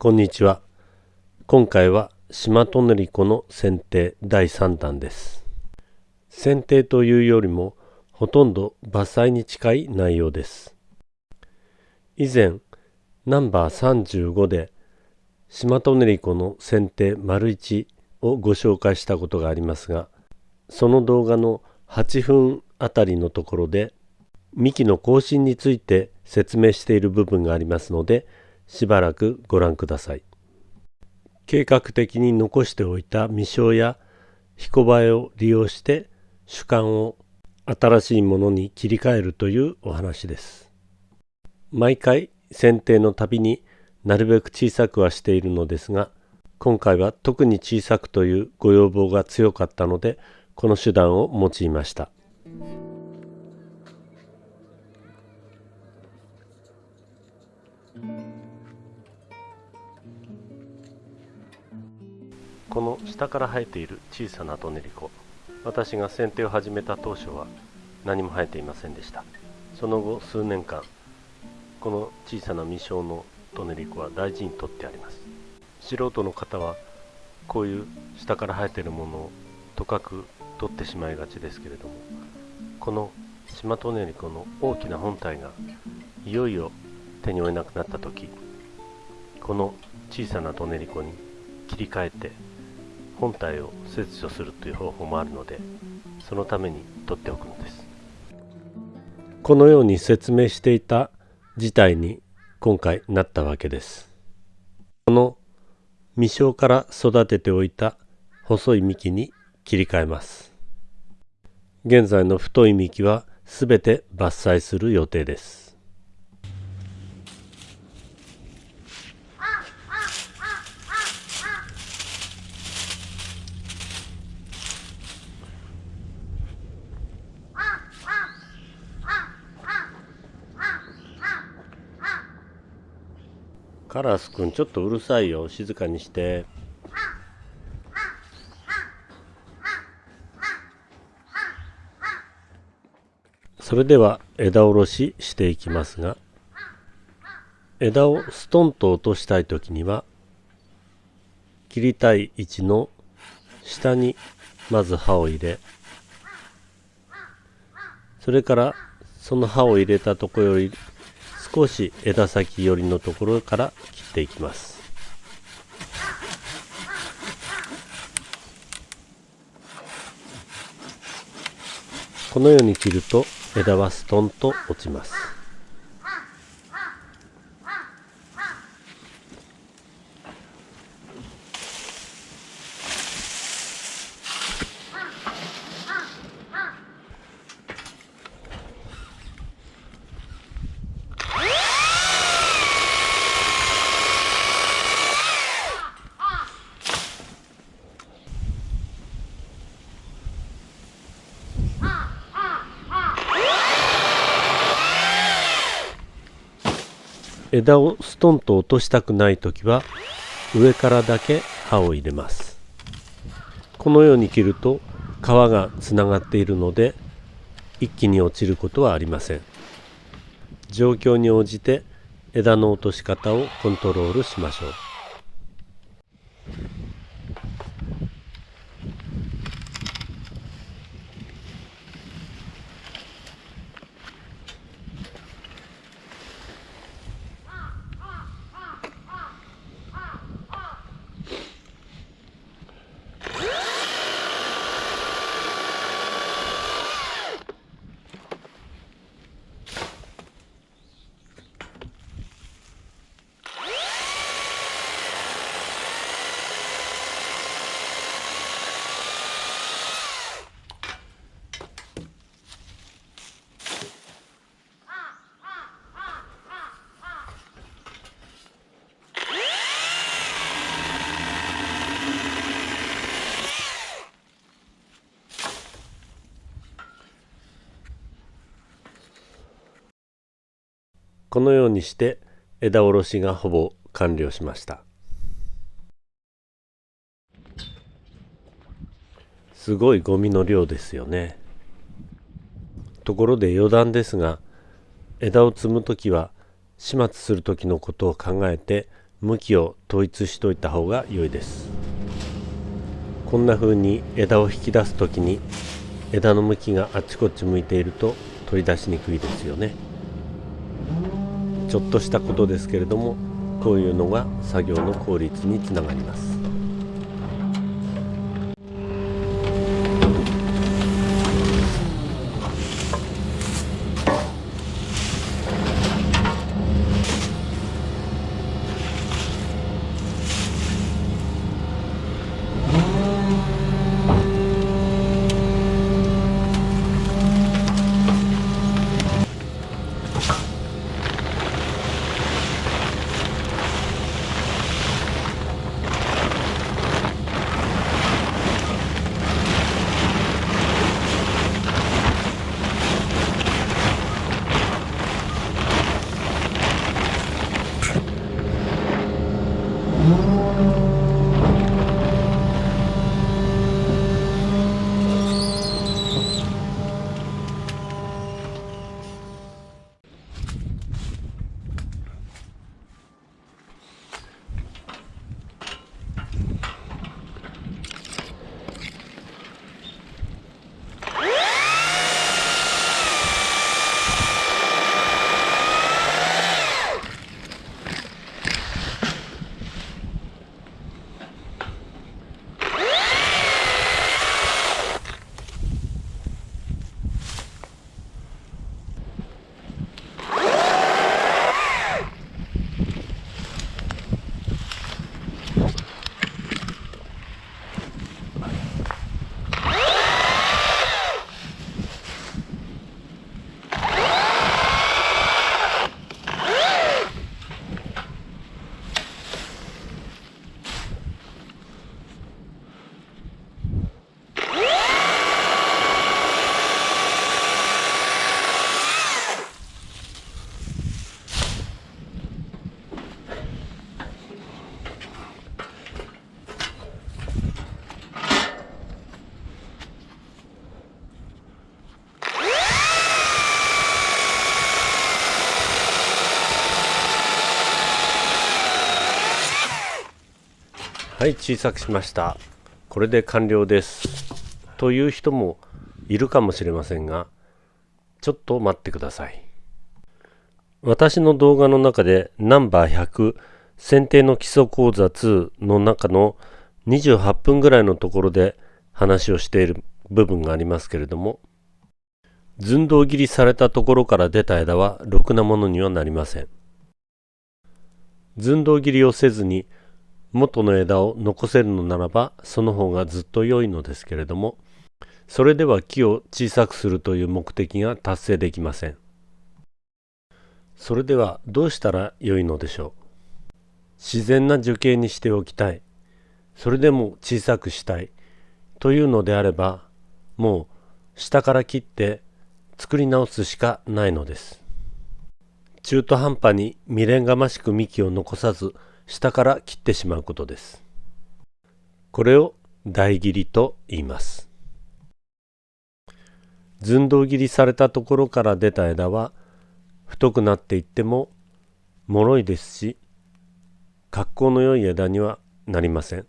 こんにちは。今回は島トネリコの剪定第3弾です。剪定というよりもほとんど伐採に近い内容です。以前ナンバー35で島トネリコの剪定丸1をご紹介したことがありますがその動画の8分あたりのところで幹の更新について説明している部分がありますのでしばらくご覧ください。計画的に残しておいた未生や彦映えを利用して主観を新しいものに切り替えるというお話です。毎回剪定のたびになるべく小さくはしているのですが今回は特に小さくというご要望が強かったのでこの手段を用いました。この下から生えている小さなトネリコ。私が剪定を始めた当初は何も生えていませんでした。その後数年間この小さな未生のトネリコは大事にとってあります。素人の方はこういう下から生えているものをとかく取ってしまいがちですけれどもこのシマトネリコの大きな本体がいよいよ手に負えなくなった時この小さなトネリコに切り替えて本体を切除するという方法もあるのでそのために取っておくのです。このように説明していた事態に今回なったわけです。この未生から育てておいた細い幹に切り替えます。現在の太い幹はすべて伐採する予定です。カラスくんちょっとうるさいよ。静かにして。それでは枝おろししていきますが枝をストンと落としたい時には切りたい位置の下にまず刃を入れそれからその刃を入れたとこより少し枝先寄りのところから切っていきます。このように切ると枝はストンと落ちます。枝をストンと落としたくない時は上からだけ刃を入れます。このように切ると皮がつながっているので一気に落ちることはありません。状況に応じて枝の落とし方をコントロールしましょう。このようにして枝おろしがほぼ完了しました。すごいゴミの量ですよね。ところで余談ですが枝を摘む時は始末する時のことを考えて向きを統一しといた方が良いです。こんな風に枝を引き出す時に枝の向きがあちこち向いていると取り出しにくいですよね。ちょっとしたことですけれどもこういうのが作業の効率につながります。はい小さくしました。これで完了です。という人もいるかもしれませんがちょっと待ってください。私の動画の中でナンバー100選定の基礎講座2の中の28分ぐらいのところで話をしている部分がありますけれども寸胴切りされたところから出た枝はろくなものにはなりません。寸胴切りをせずに元の枝を残せるのならばその方がずっと良いのですけれどもそれでは木を小さくするという目的が達成できません。それではどうしたら良いのでしょう？自然な樹形にしておきたい。それでも小さくしたい。というのであればもう下から切って作り直すしかないのです。中途半端に未練がましく幹を残さず下から切ってしまうことです。これを台切りと言います。寸胴切りされたところから出た枝は太くなっていっても脆いですし格好の良い枝にはなりません。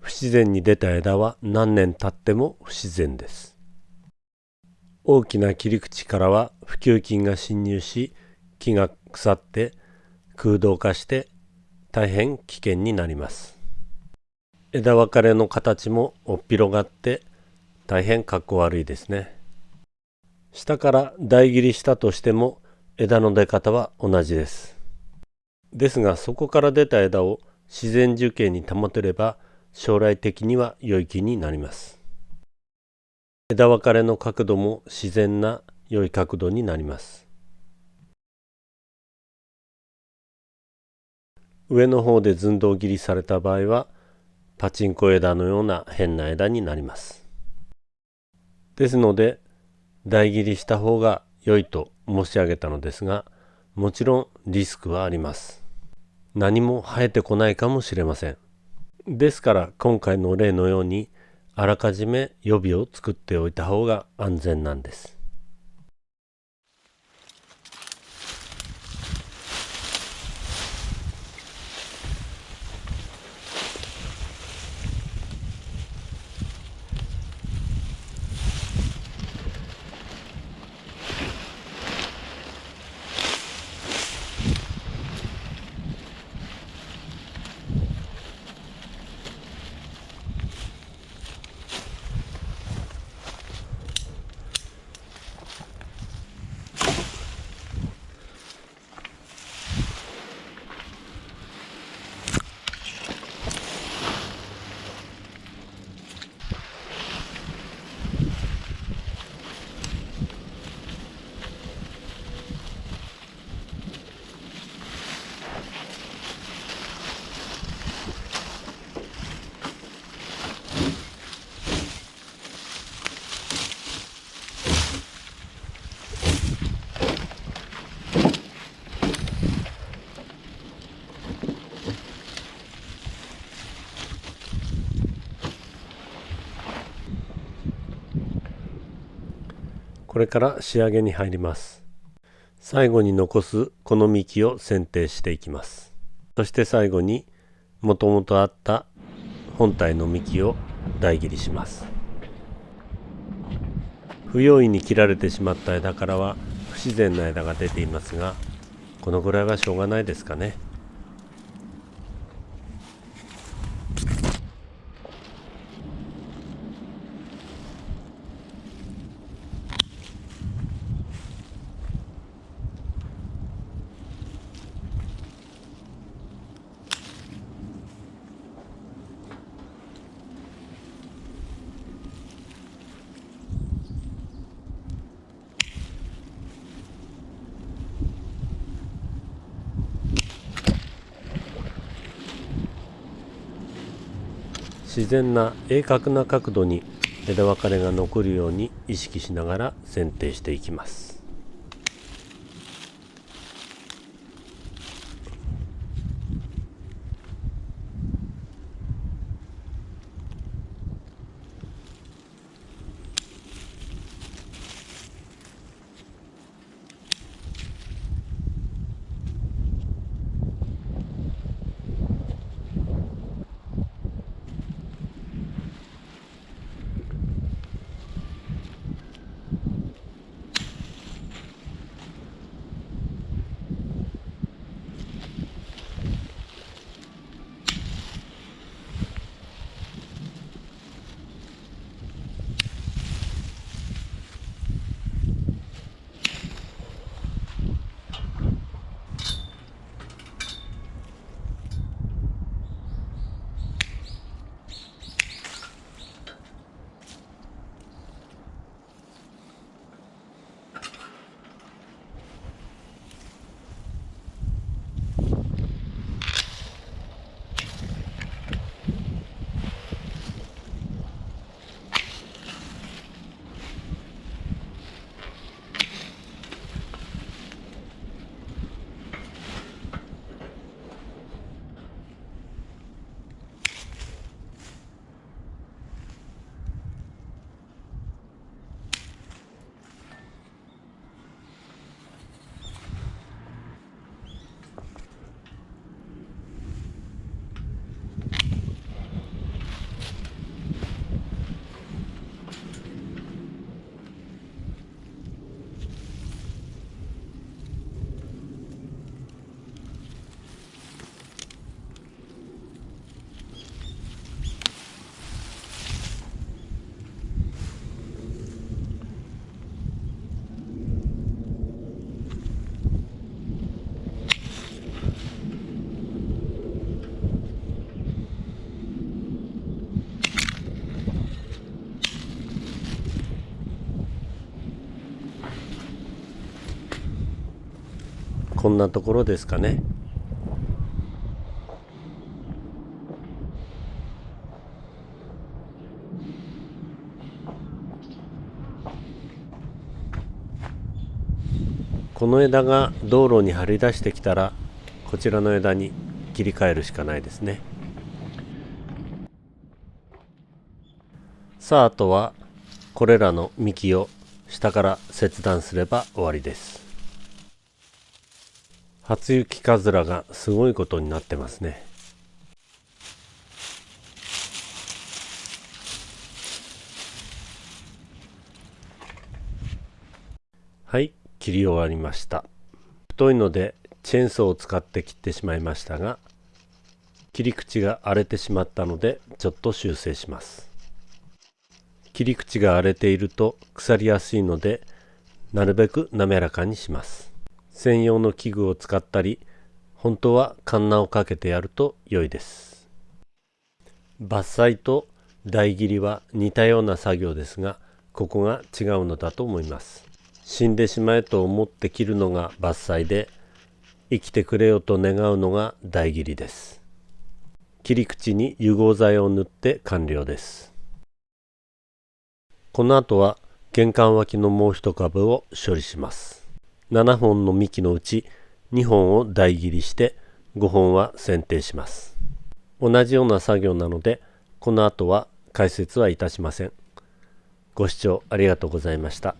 不自然に出た枝は何年経っても不自然です。大きな切り口からは普及菌が侵入し木が腐って空洞化して大変危険になります。枝分かれの形もおっぴろがって大変かっこ悪いですね。下から台切りしたとしても枝の出方は同じです。ですがそこから出た枝を自然樹形に保てれば将来的には良い木になります。枝分かれの角度も自然な良い角度になります。上の方で寸胴切りされた場合はパチンコ枝のような変な枝になります。ですので台切りした方が良いと申し上げたのですがもちろんリスクはあります。何も生えてこないかもしれません。ですから今回の例のようにあらかじめ予備を作っておいた方が安全なんです。れから仕上げに入ります。最後に残すこの幹を剪定していきます。そして最後にもともとあった本体の幹を台切りします。不用意に切られてしまった枝からは不自然な枝が出ていますがこのぐらいはしょうがないですかね。自然な鋭角な角度に枝分かれが残るように意識しながら剪定していきます。こんなところですかね。この枝が道路に張り出してきたらこちらの枝に切り替えるしかないですね。さああとはこれらの幹を下から切断すれば終わりです。初雪かずらがすごいことになってますね。はい切り終わりました。太いのでチェーンソーを使って切ってしまいましたが切り口が荒れてしまったのでちょっと修正します。切り口が荒れていると腐りやすいのでなるべく滑らかにします。専用の器具を使ったり本当はカンナをかけてやると良いです。伐採と台切りは似たような作業ですがここが違うのだと思います。死んでしまえと思って切るのが伐採で生きてくれよと願うのが台切りです。切り口に油合剤を塗って完了です。この後は玄関脇のもう一株を処理します。7本の幹のうち2本を台切りして5本は剪定します。同じような作業なのでこの後は解説はいたしません。ご視聴ありがとうございました。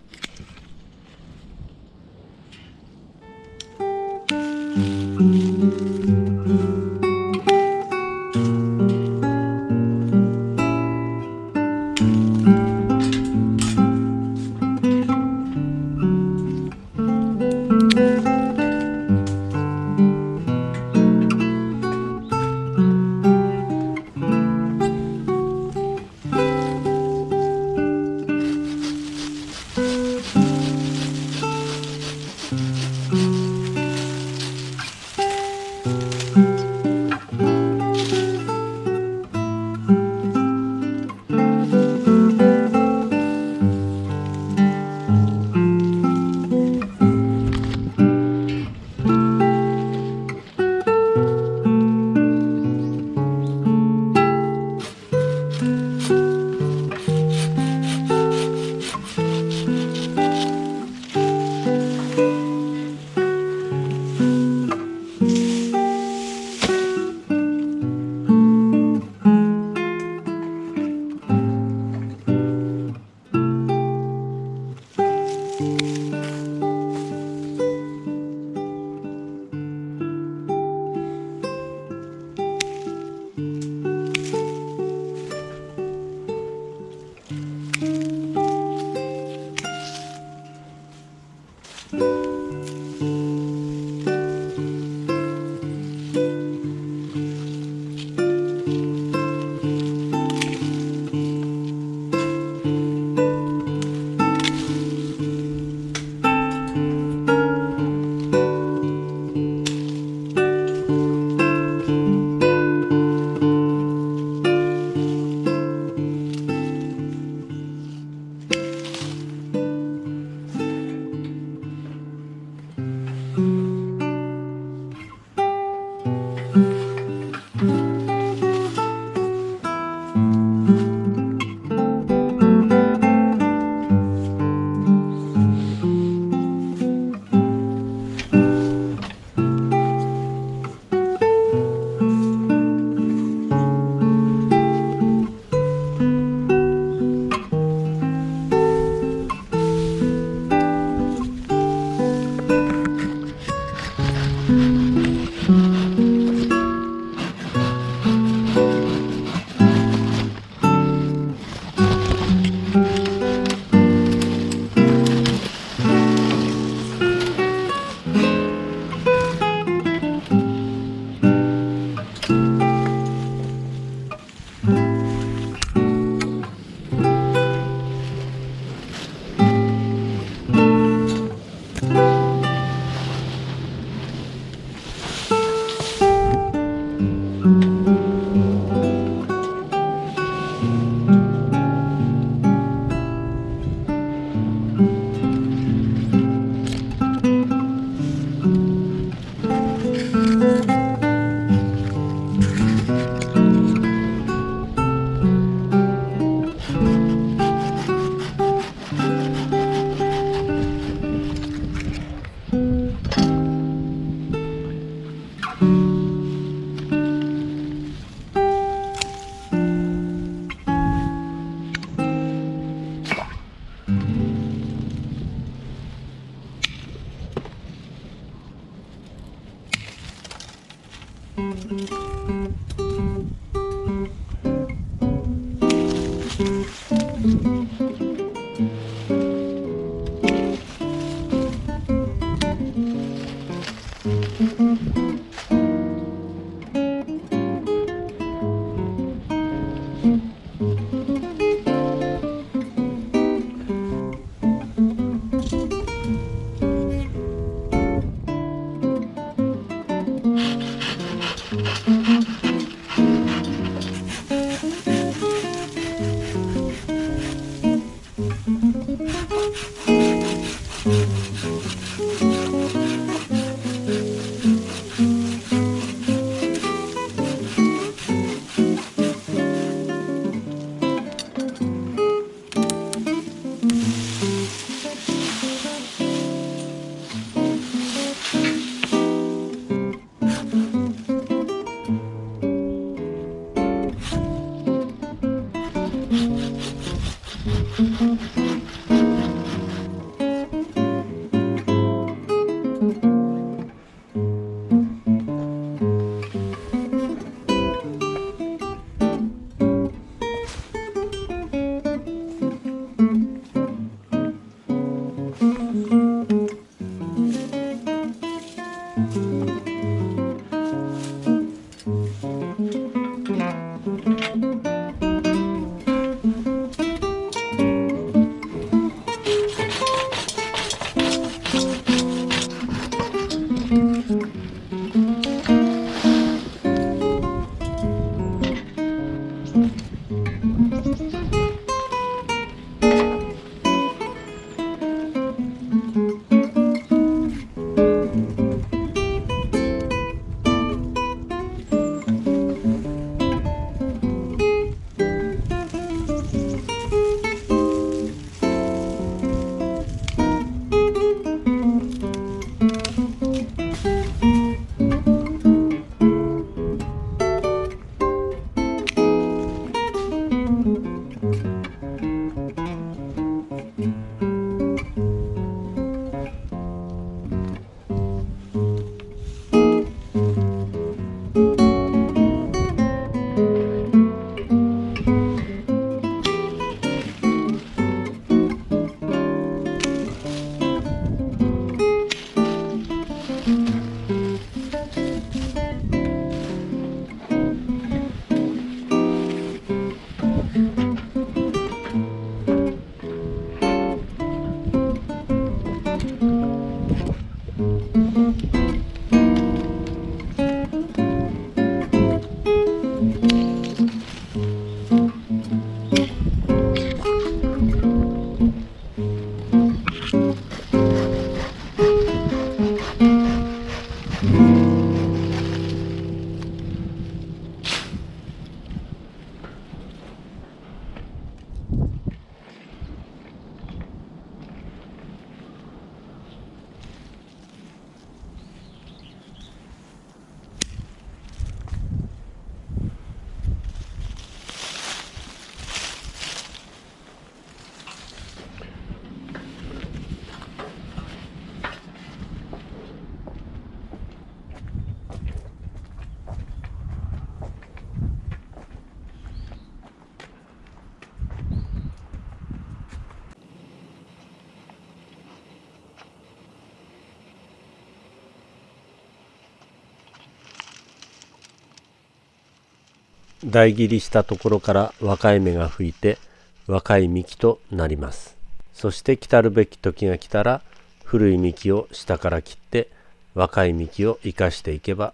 台切りしたところから若い芽が吹いて若い幹となりますそして来たるべき時が来たら古い幹を下から切って若い幹を生かしていけば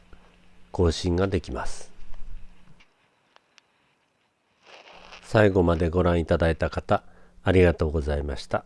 更新ができます最後までご覧いただいた方ありがとうございました。